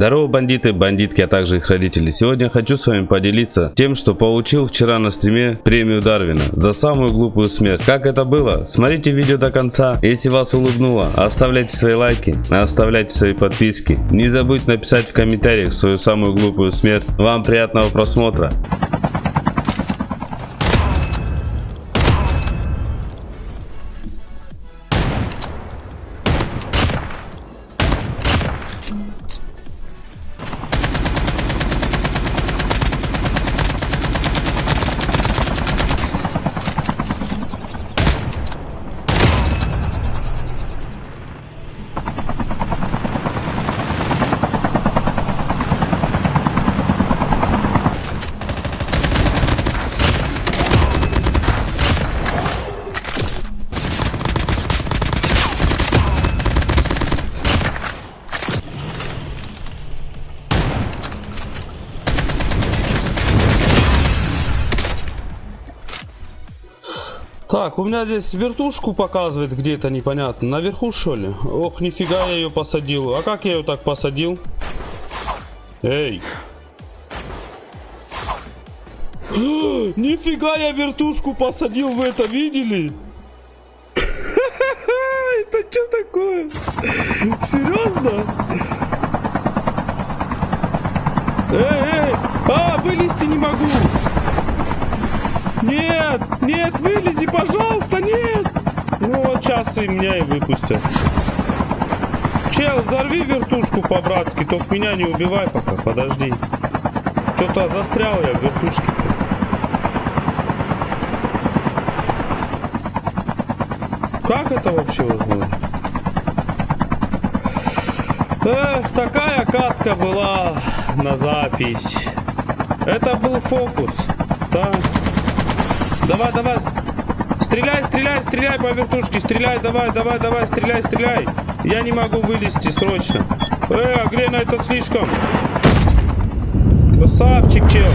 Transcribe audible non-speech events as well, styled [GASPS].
Здорово, бандиты, бандитки, а также их родители. Сегодня хочу с вами поделиться тем, что получил вчера на стриме премию Дарвина за самую глупую смерть. Как это было? Смотрите видео до конца. Если вас улыбнуло, оставляйте свои лайки, оставляйте свои подписки. Не забудьте написать в комментариях свою самую глупую смерть. Вам приятного просмотра. Так, у меня здесь вертушку показывает где-то непонятно. Наверху что ли? Ох, нифига я ее посадил. А как я ее так посадил? Эй. [GASPS] Нифига я вертушку посадил, вы это видели? [LAUGHS] Это что такое? Серьезно? Эй, эй! А, вылезти не могу! Нет, нет, вылези, пожалуйста, нет. Ну вот сейчас и меня и выпустят. Чел, взорви вертушку по-братски, только меня не убивай пока, подожди. Что-то застрял я в вертушке. Как это вообще возможно? Эх, такая катка была на запись. Это был фокус, да. Давай, давай. Стреляй, стреляй, стреляй по вертушке. Стреляй, давай, давай, давай, стреляй, стреляй. Я не могу вылезти срочно. Э, Глена, это слишком. Красавчик, чел.